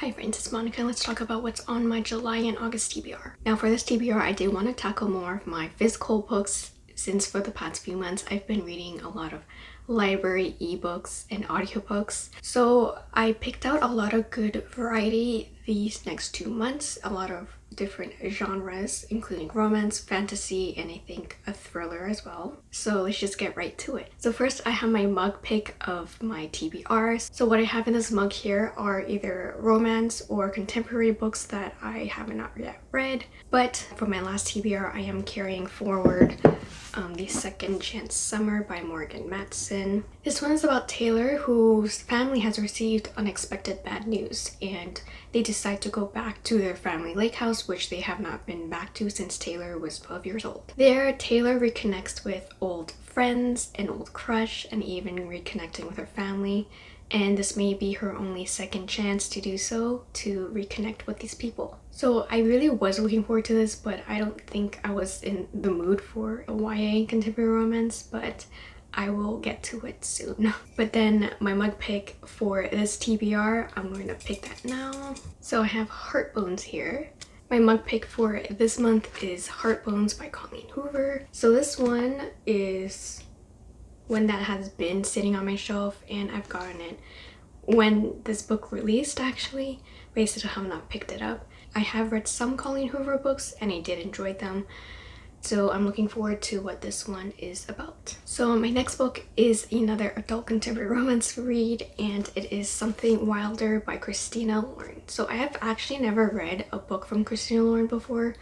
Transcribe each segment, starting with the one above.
Hi friends, it's Monica let's talk about what's on my July and August TBR. Now for this TBR, I did want to tackle more of my physical books since for the past few months I've been reading a lot of library ebooks and audiobooks. So I picked out a lot of good variety these next two months, a lot of different genres including romance, fantasy, and I think a thriller as well. So let's just get right to it. So first I have my mug pick of my TBRs. So what I have in this mug here are either romance or contemporary books that I have not yet read. But for my last TBR I am carrying forward um, The Second Chance Summer by Morgan Matson. This one is about Taylor whose family has received unexpected bad news and they decide to go back to their family lake house which they have not been back to since Taylor was 12 years old. There Taylor reconnects with old friends, an old crush, and even reconnecting with her family and this may be her only second chance to do so to reconnect with these people. So I really was looking forward to this but I don't think I was in the mood for a YA contemporary romance but I will get to it soon. But then my mug pick for this TBR, I'm going to pick that now. So I have Heart Bones here. My mug pick for this month is Heart Bones by Colleen Hoover. So this one is one that has been sitting on my shelf and I've gotten it when this book released actually but I have not picked it up. I have read some Colleen Hoover books and I did enjoy them so I'm looking forward to what this one is about. So my next book is another adult contemporary romance read and it is Something Wilder by Christina Lauren. So I have actually never read a book from Christina Lauren before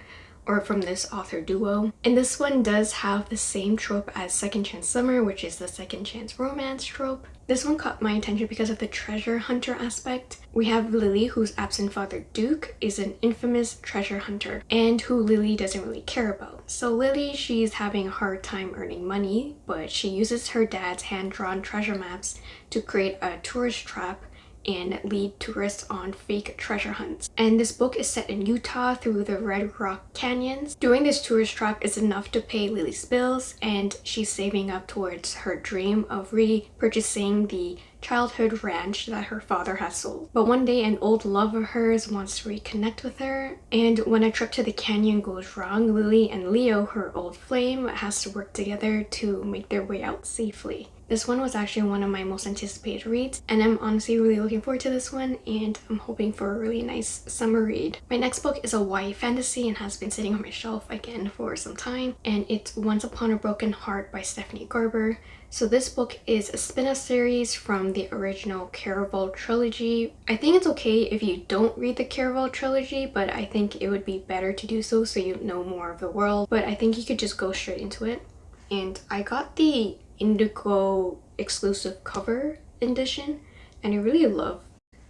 or from this author duo. And this one does have the same trope as Second Chance Summer, which is the second chance romance trope. This one caught my attention because of the treasure hunter aspect. We have Lily, whose absent father Duke is an infamous treasure hunter and who Lily doesn't really care about. So Lily, she's having a hard time earning money, but she uses her dad's hand-drawn treasure maps to create a tourist trap and lead tourists on fake treasure hunts. And this book is set in Utah through the Red Rock Canyons. Doing this tourist trap is enough to pay Lily's bills and she's saving up towards her dream of repurchasing the childhood ranch that her father has sold. But one day an old love of hers wants to reconnect with her and when a trip to the canyon goes wrong, Lily and Leo, her old flame, has to work together to make their way out safely. This one was actually one of my most anticipated reads and I'm honestly really looking forward to this one and I'm hoping for a really nice summer read. My next book is a YA fantasy and has been sitting on my shelf again for some time and it's Once Upon a Broken Heart by Stephanie Garber. So this book is a spin-off series from the original Caraval trilogy. I think it's okay if you don't read the Caraval trilogy, but I think it would be better to do so so you know more of the world. But I think you could just go straight into it. And I got the indigo exclusive cover edition and I really love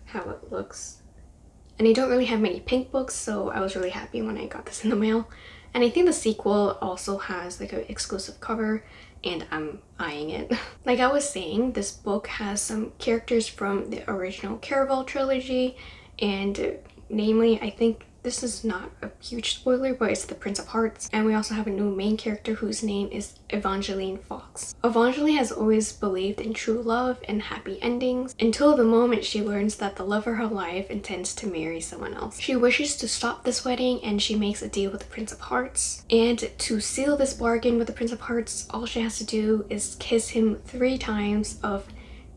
how it looks. And I don't really have many pink books so I was really happy when I got this in the mail. And I think the sequel also has like an exclusive cover and I'm eyeing it. like I was saying, this book has some characters from the original Caraval trilogy and uh, namely I think this is not a huge spoiler, but it's the Prince of Hearts. And we also have a new main character whose name is Evangeline Fox. Evangeline has always believed in true love and happy endings until the moment she learns that the love of her life intends to marry someone else. She wishes to stop this wedding and she makes a deal with the Prince of Hearts. And to seal this bargain with the Prince of Hearts, all she has to do is kiss him three times of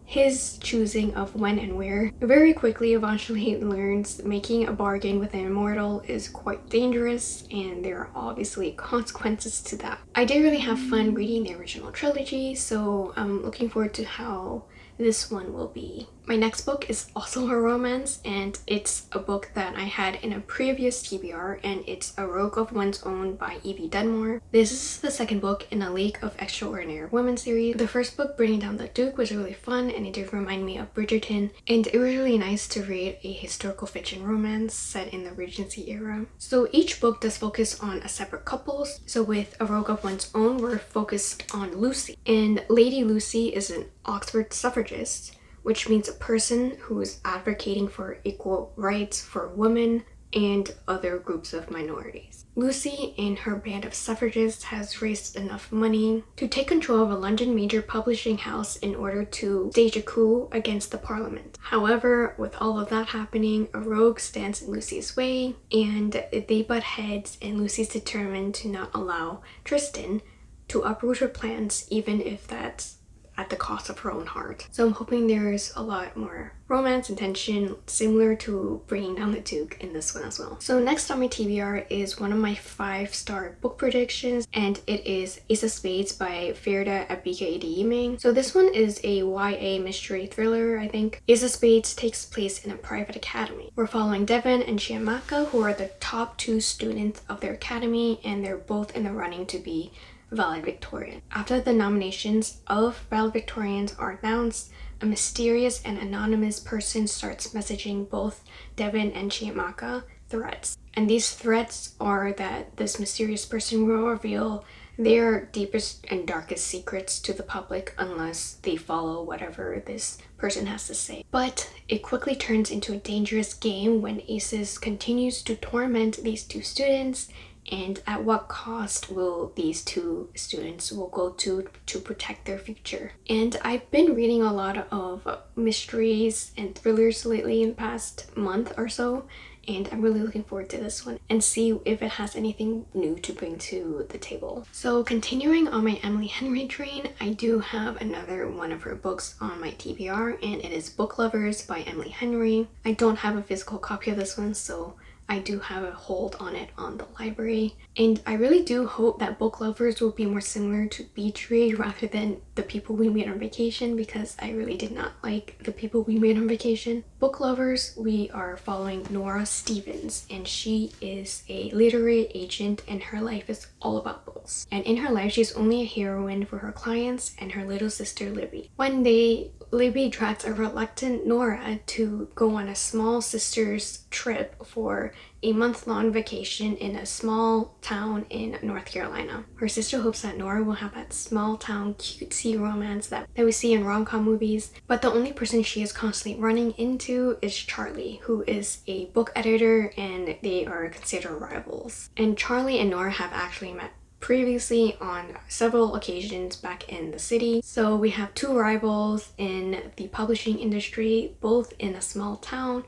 his choosing of when and where. Very quickly, Evangeline learns making a bargain with an immortal is quite dangerous and there are obviously consequences to that. I did really have fun reading the original trilogy, so I'm looking forward to how this one will be. My next book is also a romance and it's a book that I had in a previous TBR and it's A Rogue of One's Own by Evie Dunmore. This is the second book in a League of Extraordinary Women series. The first book, Bringing Down the Duke, was really fun and it did remind me of Bridgerton and it was really nice to read a historical fiction romance set in the Regency era. So each book does focus on a separate couple. So with A Rogue of One's Own, we're focused on Lucy and Lady Lucy is an Oxford suffragist which means a person who is advocating for equal rights for women, and other groups of minorities. Lucy and her band of suffragists has raised enough money to take control of a London major publishing house in order to stage a coup against the parliament. However, with all of that happening, a rogue stands in Lucy's way and they butt heads and Lucy's determined to not allow Tristan to uproot her plans even if that's at the cost of her own heart. So I'm hoping there's a lot more romance and tension similar to Bringing Down the Duke in this one as well. So next on my TBR is one of my five star book predictions and it is Ace of Spades by Faridah Abike Adeyemi. So this one is a YA mystery thriller I think. Ace of Spades takes place in a private academy. We're following Devon and Chiamaka who are the top two students of their academy and they're both in the running to be valedictorian. After the nominations of valedictorians are announced, a mysterious and anonymous person starts messaging both Devon and Chiamaka threats. And these threats are that this mysterious person will reveal their deepest and darkest secrets to the public unless they follow whatever this person has to say. But it quickly turns into a dangerous game when Aces continues to torment these two students and at what cost will these two students will go to to protect their future and i've been reading a lot of mysteries and thrillers lately in the past month or so and I'm really looking forward to this one and see if it has anything new to bring to the table. So continuing on my Emily Henry train, I do have another one of her books on my TBR and it is Book Lovers by Emily Henry. I don't have a physical copy of this one so I do have a hold on it on the library and I really do hope that book lovers will be more similar to Beach Read rather than the people we meet on vacation because I really did not like the people we meet on vacation. Book lovers, we are following Nora Stevens and she is a literary agent and her life is all about books. And in her life, she's only a heroine for her clients and her little sister Libby. One day, Libby drags a reluctant Nora to go on a small sister's trip for a month-long vacation in a small town in North Carolina. Her sister hopes that Nora will have that small town cutesy romance that, that we see in rom-com movies, but the only person she is constantly running into is Charlie, who is a book editor and they are considered rivals. And Charlie and Nora have actually met previously on several occasions back in the city. So we have two rivals in the publishing industry, both in a small town,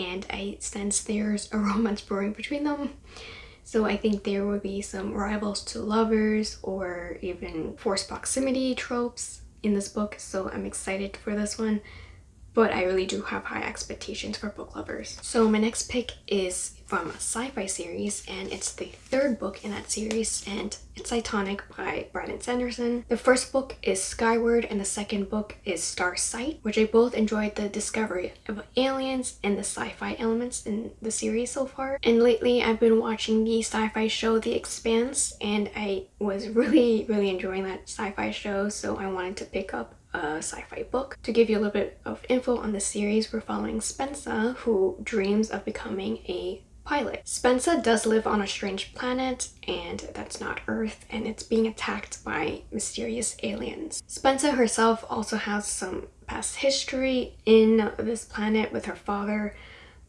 and I sense there's a romance brewing between them. So I think there will be some rivals to lovers or even forced proximity tropes in this book. So I'm excited for this one but I really do have high expectations for book lovers. So my next pick is from a sci-fi series and it's the third book in that series and it's Cytonic by Brandon Sanderson. The first book is Skyward and the second book is Starsight which I both enjoyed the discovery of aliens and the sci-fi elements in the series so far. And lately I've been watching the sci-fi show The Expanse and I was really really enjoying that sci-fi show so I wanted to pick up a sci-fi book. To give you a little bit of info on the series, we're following Spensa, who dreams of becoming a pilot. Spensa does live on a strange planet, and that's not Earth, and it's being attacked by mysterious aliens. Spensa herself also has some past history in this planet with her father,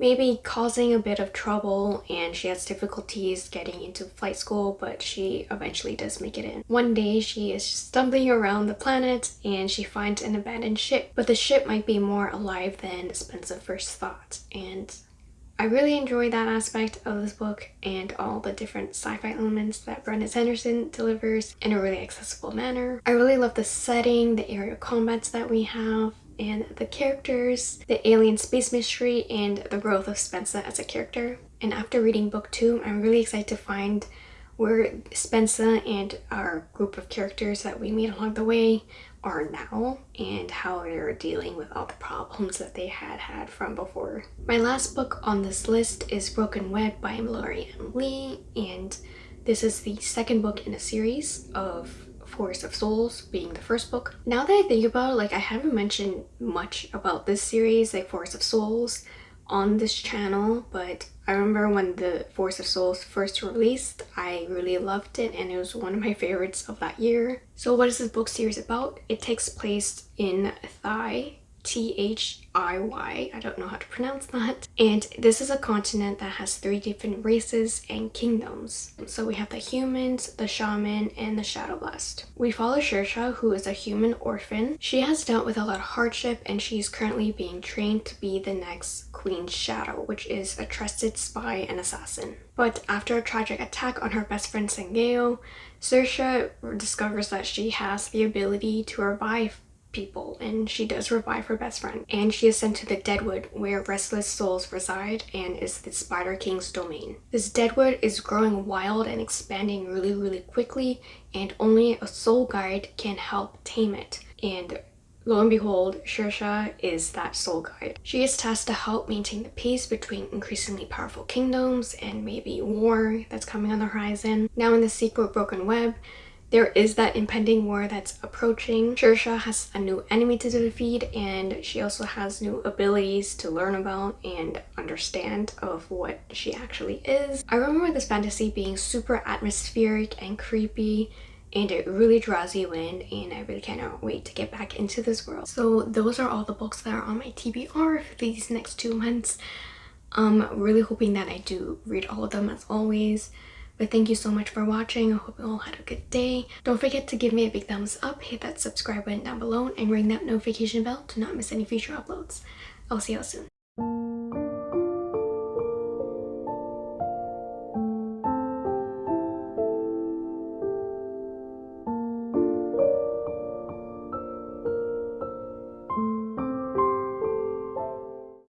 maybe causing a bit of trouble and she has difficulties getting into flight school but she eventually does make it in. One day she is stumbling around the planet and she finds an abandoned ship but the ship might be more alive than Spensa first thought and I really enjoy that aspect of this book and all the different sci-fi elements that Brandon Sanderson delivers in a really accessible manner. I really love the setting, the aerial combats that we have, and the characters, the alien space mystery, and the growth of Spensa as a character. And after reading book two, I'm really excited to find where Spensa and our group of characters that we meet along the way are now and how they're dealing with all the problems that they had had from before. My last book on this list is Broken Web by Mallory M. Lee and this is the second book in a series of Forest of Souls being the first book. Now that I think about it, like I haven't mentioned much about this series, like Forest of Souls, on this channel, but I remember when the Forest of Souls first released, I really loved it and it was one of my favorites of that year. So what is this book series about? It takes place in Thai T-H-I-Y. I don't know how to pronounce that. And this is a continent that has three different races and kingdoms. So we have the humans, the shaman, and the shadow blast. We follow Sirscha, who is a human orphan. She has dealt with a lot of hardship and she's currently being trained to be the next Queen Shadow, which is a trusted spy and assassin. But after a tragic attack on her best friend Saengo, Sirscha discovers that she has the ability to revive people and she does revive her best friend and she is sent to the deadwood where restless souls reside and is the spider king's domain this deadwood is growing wild and expanding really really quickly and only a soul guide can help tame it and Lo and behold, Sirscha is that soul guide. She is tasked to help maintain the peace between increasingly powerful kingdoms and maybe war that's coming on the horizon. Now in the sequel Broken Web, there is that impending war that's approaching. Sirscha has a new enemy to defeat and she also has new abilities to learn about and understand of what she actually is. I remember this fantasy being super atmospheric and creepy and it really draws you in and I really cannot wait to get back into this world. So those are all the books that are on my TBR for these next two months. I'm um, really hoping that I do read all of them as always. But thank you so much for watching. I hope you all had a good day. Don't forget to give me a big thumbs up, hit that subscribe button down below, and ring that notification bell to not miss any future uploads. I'll see you all soon.